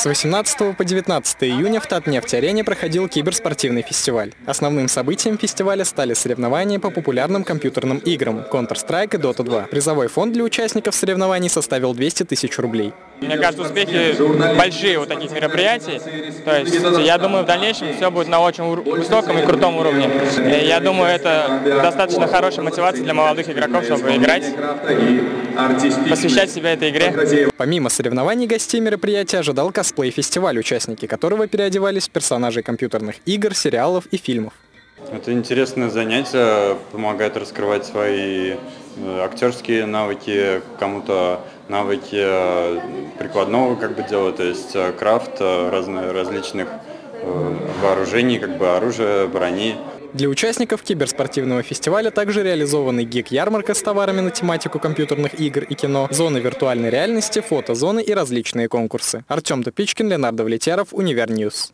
С 18 по 19 июня в Татнефть-арене проходил киберспортивный фестиваль. Основным событием фестиваля стали соревнования по популярным компьютерным играм Counter-Strike и Dota 2. Призовой фонд для участников соревнований составил 200 тысяч рублей. Мне кажется, успехи большие у таких мероприятий. То есть я думаю, в дальнейшем все будет на очень высоком и крутом уровне. И я думаю, это достаточно хорошая мотивация для молодых игроков, чтобы играть, посвящать себя этой игре. Помимо соревнований гостей мероприятия ожидал косплей-фестиваль, участники которого переодевались в персонажей компьютерных игр, сериалов и фильмов. Это интересное занятие, помогает раскрывать свои э, актерские навыки, кому-то навыки э, прикладного как бы дела, то есть э, крафт разных, различных вооружений, как бы оружия, брони. Для участников киберспортивного фестиваля также реализованы geek -ярмарка с товарами на тематику компьютерных игр и кино, зоны виртуальной реальности, фотозоны и различные конкурсы. Артем Тупичкин, Ленардо Влетяров, Универньюз.